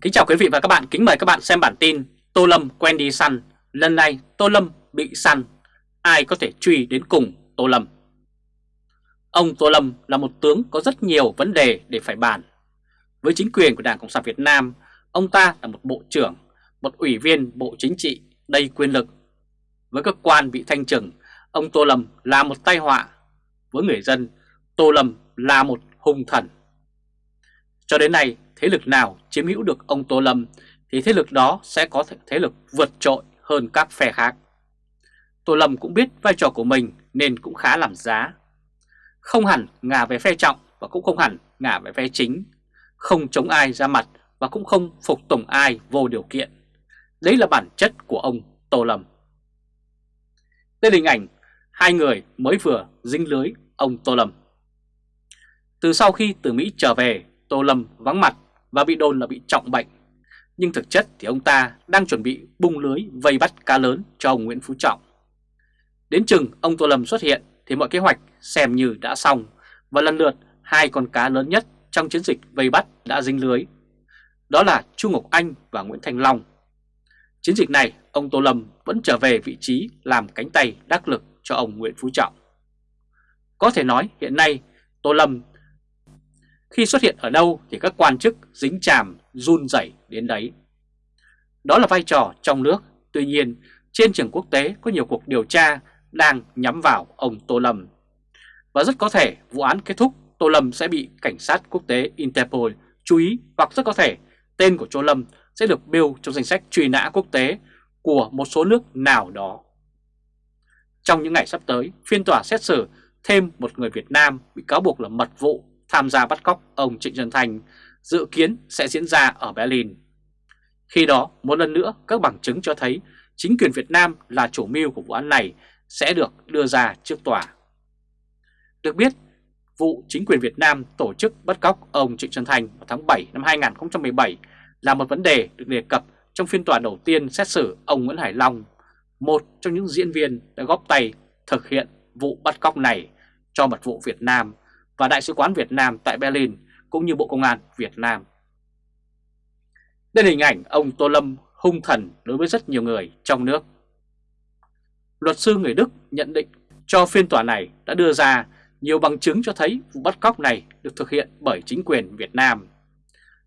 Kính chào quý vị và các bạn, kính mời các bạn xem bản tin Tô Lâm quen đi săn, lần này Tô Lâm bị săn, ai có thể truy đến cùng Tô Lâm? Ông Tô Lâm là một tướng có rất nhiều vấn đề để phải bàn. Với chính quyền của Đảng Cộng sản Việt Nam, ông ta là một bộ trưởng, một ủy viên bộ chính trị đầy quyền lực. Với cơ quan bị thanh trừng, ông Tô Lâm là một tai họa. Với người dân, Tô Lâm là một hung thần. Cho đến nay, thế lực nào chiếm hữu được ông Tô Lâm thì thế lực đó sẽ có thế lực vượt trội hơn các phe khác. Tô Lâm cũng biết vai trò của mình nên cũng khá làm giá. Không hẳn ngả về phe trọng và cũng không hẳn ngả về phe chính. Không chống ai ra mặt và cũng không phục tùng ai vô điều kiện. Đấy là bản chất của ông Tô Lâm. Đây là hình ảnh hai người mới vừa dính lưới ông Tô Lâm. Từ sau khi từ Mỹ trở về, Tô Lâm vắng mặt và bị đồn là bị trọng bệnh. Nhưng thực chất thì ông ta đang chuẩn bị bung lưới vây bắt cá lớn cho ông Nguyễn Phú Trọng. Đến chừng ông Tô Lâm xuất hiện thì mọi kế hoạch xem như đã xong và lần lượt hai con cá lớn nhất trong chiến dịch vây bắt đã dính lưới. Đó là Chu Ngọc Anh và Nguyễn Thành Long. Chiến dịch này, ông Tô Lâm vẫn trở về vị trí làm cánh tay đắc lực cho ông Nguyễn Phú Trọng. Có thể nói hiện nay Tô Lâm khi xuất hiện ở đâu thì các quan chức dính chàm run rẩy đến đấy. Đó là vai trò trong nước, tuy nhiên trên trường quốc tế có nhiều cuộc điều tra đang nhắm vào ông Tô Lâm. Và rất có thể vụ án kết thúc Tô Lâm sẽ bị cảnh sát quốc tế Interpol chú ý hoặc rất có thể tên của Tô Lâm sẽ được bêu trong danh sách truy nã quốc tế của một số nước nào đó. Trong những ngày sắp tới, phiên tòa xét xử thêm một người Việt Nam bị cáo buộc là mật vụ tham gia bắt cóc ông Trịnh Xuân Thanh dự kiến sẽ diễn ra ở Berlin. Khi đó, một lần nữa các bằng chứng cho thấy chính quyền Việt Nam là chủ mưu của vụ án này sẽ được đưa ra trước tòa. Được biết, vụ chính quyền Việt Nam tổ chức bắt cóc ông Trịnh Xuân Thành vào tháng 7 năm 2017 là một vấn đề được đề cập trong phiên tòa đầu tiên xét xử ông Nguyễn Hải Long, một trong những diễn viên đã góp tay thực hiện vụ bắt cóc này cho mật vụ Việt Nam và Đại sứ quán Việt Nam tại Berlin cũng như Bộ Công an Việt Nam. Đây là hình ảnh ông Tô Lâm hung thần đối với rất nhiều người trong nước. Luật sư người Đức nhận định cho phiên tòa này đã đưa ra nhiều bằng chứng cho thấy vụ bắt cóc này được thực hiện bởi chính quyền Việt Nam.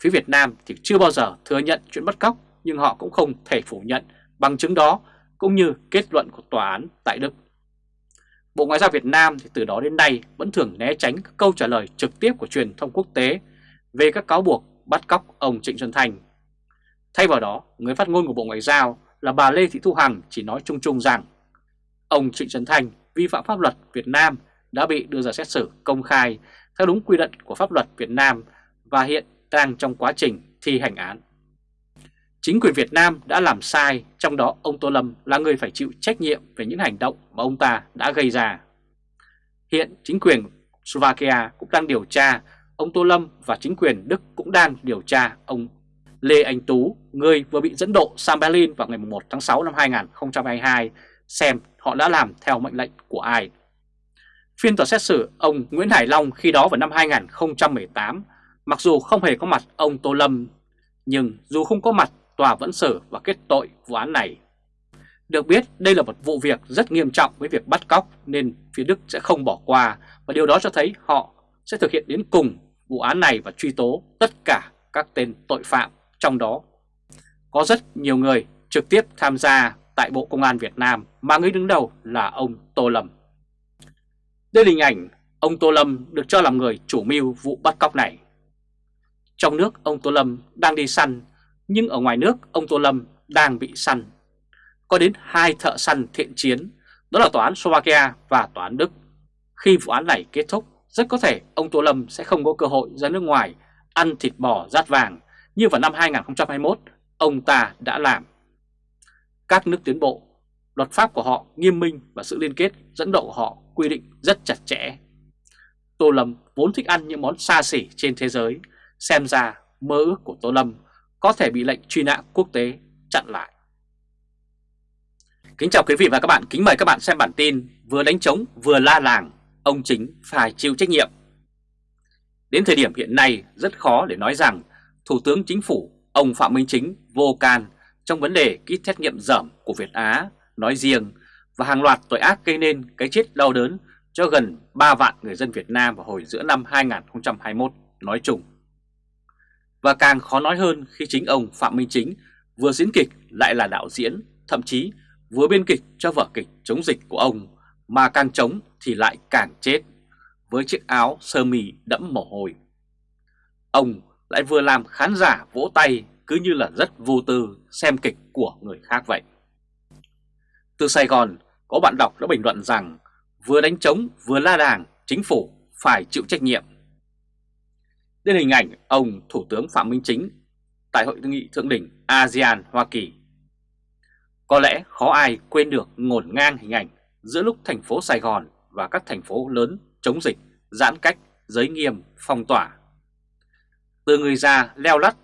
Phía Việt Nam thì chưa bao giờ thừa nhận chuyện bắt cóc, nhưng họ cũng không thể phủ nhận bằng chứng đó cũng như kết luận của tòa án tại Đức. Bộ Ngoại giao Việt Nam thì từ đó đến nay vẫn thường né tránh các câu trả lời trực tiếp của truyền thông quốc tế về các cáo buộc bắt cóc ông Trịnh Xuân Thành. Thay vào đó, người phát ngôn của Bộ Ngoại giao là bà Lê Thị Thu Hằng chỉ nói chung chung rằng ông Trịnh Xuân Thành vi phạm pháp luật Việt Nam đã bị đưa ra xét xử công khai theo đúng quy định của pháp luật Việt Nam và hiện đang trong quá trình thi hành án. Chính quyền Việt Nam đã làm sai, trong đó ông Tô Lâm là người phải chịu trách nhiệm về những hành động mà ông ta đã gây ra. Hiện chính quyền Slovakia cũng đang điều tra ông Tô Lâm và chính quyền Đức cũng đang điều tra ông Lê Anh Tú, người vừa bị dẫn độ sang Berlin vào ngày 1 tháng 6 năm 2022, xem họ đã làm theo mệnh lệnh của ai. Phiên tòa xét xử ông Nguyễn Hải Long khi đó vào năm 2018, mặc dù không hề có mặt ông Tô Lâm, nhưng dù không có mặt tòa vẫn xử và kết tội vụ án này. Được biết, đây là một vụ việc rất nghiêm trọng với việc bắt cóc nên phía Đức sẽ không bỏ qua và điều đó cho thấy họ sẽ thực hiện đến cùng vụ án này và truy tố tất cả các tên tội phạm trong đó. Có rất nhiều người trực tiếp tham gia tại Bộ Công an Việt Nam mà người đứng đầu là ông Tô Lâm. Đây là hình ảnh ông Tô Lâm được cho làm người chủ mưu vụ bắt cóc này. Trong nước, ông Tô Lâm đang đi săn nhưng ở ngoài nước ông Tô Lâm đang bị săn. Có đến hai thợ săn thiện chiến, đó là tòa án Slovakia và tòa án Đức. Khi vụ án này kết thúc, rất có thể ông Tô Lâm sẽ không có cơ hội ra nước ngoài ăn thịt bò rát vàng như vào năm 2021 ông ta đã làm. Các nước tiến bộ, luật pháp của họ nghiêm minh và sự liên kết dẫn độ của họ quy định rất chặt chẽ. Tô Lâm vốn thích ăn những món xa xỉ trên thế giới, xem ra mơ ước của Tô Lâm có thể bị lệnh truy nã quốc tế chặn lại. Kính chào quý vị và các bạn, kính mời các bạn xem bản tin vừa đánh trống vừa la làng, ông chính phải chịu trách nhiệm. Đến thời điểm hiện nay rất khó để nói rằng Thủ tướng Chính phủ Ông Phạm Minh Chính vô can trong vấn đề kit xét nghiệm dởm của Việt Á nói riêng và hàng loạt tội ác gây nên cái chết đau đớn cho gần 3 vạn người dân Việt Nam vào hồi giữa năm 2021 nói chung. Và càng khó nói hơn khi chính ông Phạm Minh Chính vừa diễn kịch lại là đạo diễn, thậm chí vừa biên kịch cho vở kịch chống dịch của ông, mà càng chống thì lại càng chết, với chiếc áo sơ mi đẫm mồ hôi. Ông lại vừa làm khán giả vỗ tay cứ như là rất vô tư xem kịch của người khác vậy. Từ Sài Gòn, có bạn đọc đã bình luận rằng vừa đánh trống vừa la đàng, chính phủ phải chịu trách nhiệm. Đến hình ảnh ông Thủ tướng Phạm Minh Chính tại Hội nghị Thượng đỉnh ASEAN Hoa Kỳ. Có lẽ khó ai quên được ngổn ngang hình ảnh giữa lúc thành phố Sài Gòn và các thành phố lớn chống dịch, giãn cách, giới nghiêm, phong tỏa. Từ người già leo lắt,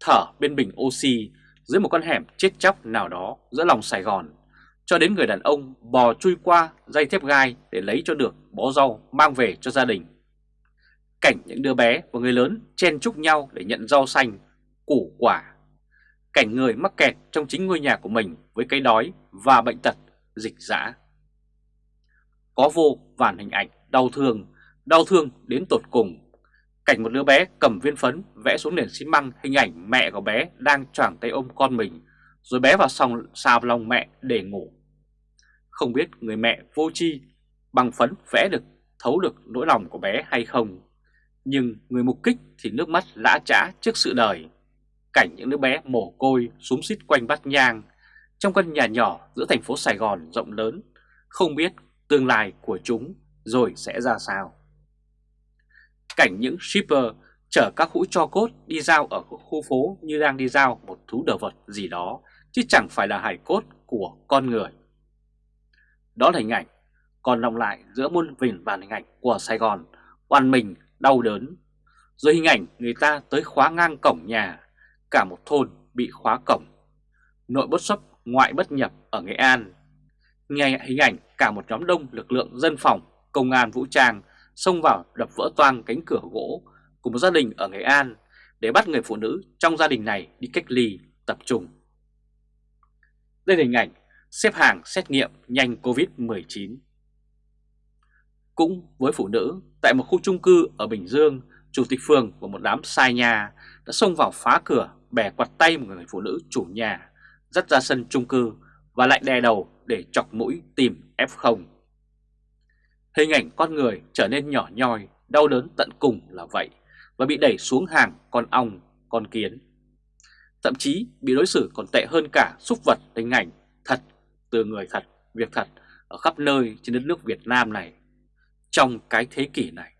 thở bên bình oxy dưới một con hẻm chết chóc nào đó giữa lòng Sài Gòn, cho đến người đàn ông bò chui qua dây thép gai để lấy cho được bó rau mang về cho gia đình. Cảnh những đứa bé và người lớn chen chúc nhau để nhận rau xanh, củ quả. Cảnh người mắc kẹt trong chính ngôi nhà của mình với cái đói và bệnh tật, dịch dã. Có vô vàn hình ảnh đau thương, đau thương đến tột cùng. Cảnh một đứa bé cầm viên phấn vẽ xuống nền xi măng hình ảnh mẹ của bé đang choàng tay ôm con mình, rồi bé vào sòng xào lòng mẹ để ngủ. Không biết người mẹ vô chi bằng phấn vẽ được thấu được nỗi lòng của bé hay không. Nhưng người mục kích thì nước mắt lã trã trước sự đời. Cảnh những đứa bé mồ côi súng xít quanh bát nhang trong căn nhà nhỏ giữa thành phố Sài Gòn rộng lớn, không biết tương lai của chúng rồi sẽ ra sao. Cảnh những shipper chở các hũ cho cốt đi giao ở khu phố như đang đi giao một thú đồ vật gì đó, chứ chẳng phải là hải cốt của con người. Đó là hình ảnh còn lòng lại giữa muôn vỉn và hình ảnh của Sài Gòn, oàn mình, đau đớn. Rồi hình ảnh người ta tới khóa ngang cổng nhà, cả một thôn bị khóa cổng. Nội bất xuất, ngoại bất nhập ở Nghệ An. Nghe hình ảnh cả một nhóm đông lực lượng dân phòng, công an vũ trang xông vào đập vỡ toang cánh cửa gỗ của một gia đình ở Nghệ An để bắt người phụ nữ trong gia đình này đi cách ly tập trung. Đây là hình ảnh xếp hàng xét nghiệm nhanh Covid-19. Cũng với phụ nữ, tại một khu chung cư ở Bình Dương, chủ tịch phường và một đám sai nhà đã xông vào phá cửa, bẻ quạt tay một người phụ nữ chủ nhà, dắt ra sân chung cư và lại đè đầu để chọc mũi tìm F0. Hình ảnh con người trở nên nhỏ nhoi, đau đớn tận cùng là vậy và bị đẩy xuống hàng con ong, con kiến. Thậm chí bị đối xử còn tệ hơn cả xúc vật hình ảnh thật từ người thật, việc thật ở khắp nơi trên đất nước Việt Nam này trong cái thế kỷ này.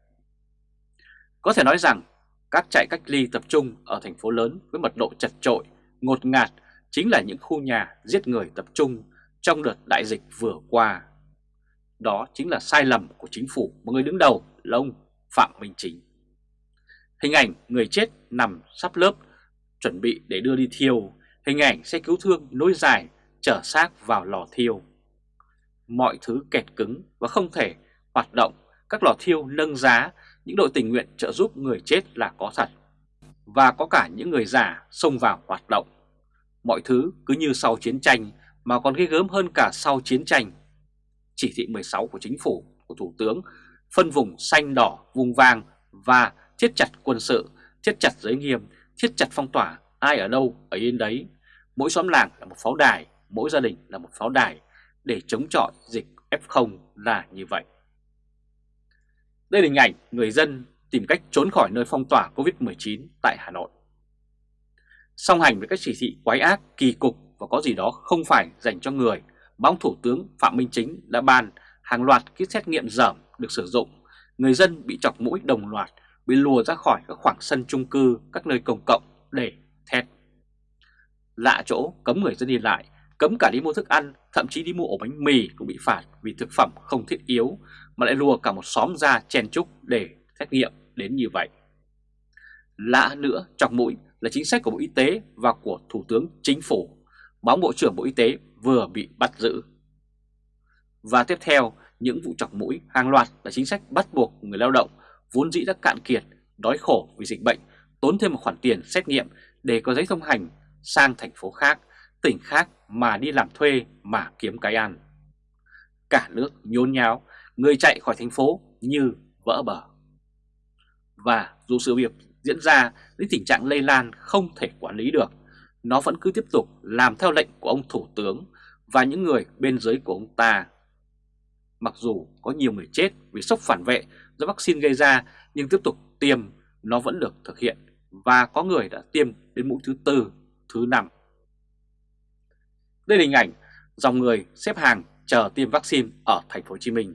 Có thể nói rằng các trại cách ly tập trung ở thành phố lớn với mật độ chật trội, ngột ngạt chính là những khu nhà giết người tập trung trong đợt đại dịch vừa qua. Đó chính là sai lầm của chính phủ mà người đứng đầu là ông Phạm Minh Chính. Hình ảnh người chết nằm sắp lớp chuẩn bị để đưa đi thiêu, hình ảnh xe cứu thương nối dài chở xác vào lò thiêu. Mọi thứ kẹt cứng và không thể hoạt động, các lò thiêu nâng giá, những đội tình nguyện trợ giúp người chết là có thật. Và có cả những người già xông vào hoạt động. Mọi thứ cứ như sau chiến tranh mà còn ghê gớm hơn cả sau chiến tranh. Chỉ thị 16 của chính phủ, của Thủ tướng, phân vùng xanh đỏ, vùng vàng và thiết chặt quân sự, thiết chặt giới nghiêm, thiết chặt phong tỏa, ai ở đâu ở yên đấy. Mỗi xóm làng là một pháo đài, mỗi gia đình là một pháo đài để chống chọi dịch F0 là như vậy. Đây là hình ảnh người dân tìm cách trốn khỏi nơi phong tỏa Covid-19 tại Hà Nội. Song hành với các chỉ thị quái ác, kỳ cục và có gì đó không phải dành cho người, bóng Thủ tướng Phạm Minh Chính đã ban hàng loạt kit xét nghiệm dởm được sử dụng, người dân bị chọc mũi đồng loạt, bị lùa ra khỏi các khoảng sân chung cư, các nơi công cộng để thét. Lạ chỗ cấm người dân đi lại, cấm cả đi mua thức ăn, thậm chí đi mua ổ bánh mì cũng bị phạt vì thực phẩm không thiết yếu, mà lại lùa cả một xóm ra chen chúc để xét nghiệm đến như vậy. Lạ nữa, chọc mũi là chính sách của Bộ Y tế và của Thủ tướng Chính phủ. Báo Bộ trưởng Bộ Y tế vừa bị bắt giữ. Và tiếp theo, những vụ chọc mũi hàng loạt là chính sách bắt buộc người lao động vốn dĩ đã cạn kiệt, đói khổ vì dịch bệnh, tốn thêm một khoản tiền xét nghiệm để có giấy thông hành sang thành phố khác, tỉnh khác mà đi làm thuê mà kiếm cái ăn. Cả nước nhốn nháo, người chạy khỏi thành phố như vỡ bờ. Và dù sự việc diễn ra đến tình trạng lây lan không thể quản lý được, nó vẫn cứ tiếp tục làm theo lệnh của ông Thủ tướng và những người bên dưới của ông ta. Mặc dù có nhiều người chết vì sốc phản vệ do vaccine gây ra nhưng tiếp tục tiêm nó vẫn được thực hiện và có người đã tiêm đến mũi thứ tư, thứ năm. Đây là hình ảnh dòng người xếp hàng chờ tiêm vaccine ở thành phố Hồ Chí Minh.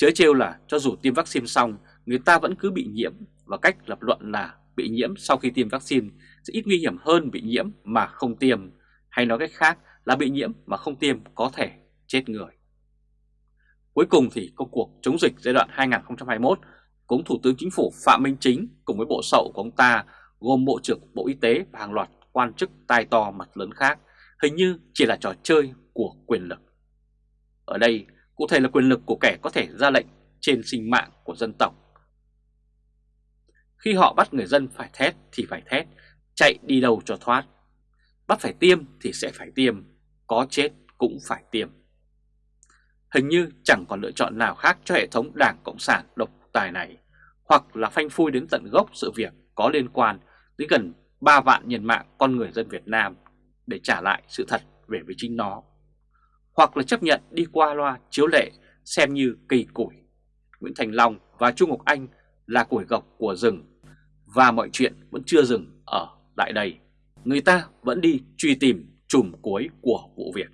Chớ trêu là cho dù tiêm vaccine xong, người ta vẫn cứ bị nhiễm và cách lập luận là bị nhiễm sau khi tiêm vaccine sẽ ít nguy hiểm hơn bị nhiễm mà không tiêm, hay nói cách khác là bị nhiễm mà không tiêm có thể chết người. Cuối cùng thì công cuộc chống dịch giai đoạn 2021 cũng Thủ tướng Chính phủ Phạm Minh Chính cùng với bộ sậu của ông ta gồm Bộ trưởng Bộ Y tế và hàng loạt quan chức tai to mặt lớn khác hình như chỉ là trò chơi của quyền lực. Ở đây cụ thể là quyền lực của kẻ có thể ra lệnh trên sinh mạng của dân tộc. Khi họ bắt người dân phải thét thì phải thét, chạy đi đâu cho thoát. Bắt phải tiêm thì sẽ phải tiêm, có chết cũng phải tiêm. Hình như chẳng còn lựa chọn nào khác cho hệ thống Đảng Cộng sản độc tài này, hoặc là phanh phui đến tận gốc sự việc có liên quan đến gần 3 vạn nhân mạng con người dân Việt Nam để trả lại sự thật về với chính nó, hoặc là chấp nhận đi qua loa chiếu lệ xem như cây củi. Nguyễn Thành Long và Trung Ngọc Anh là củi gọc của rừng và mọi chuyện vẫn chưa dừng ở tại đây. Người ta vẫn đi truy tìm chùm cuối của vụ việc.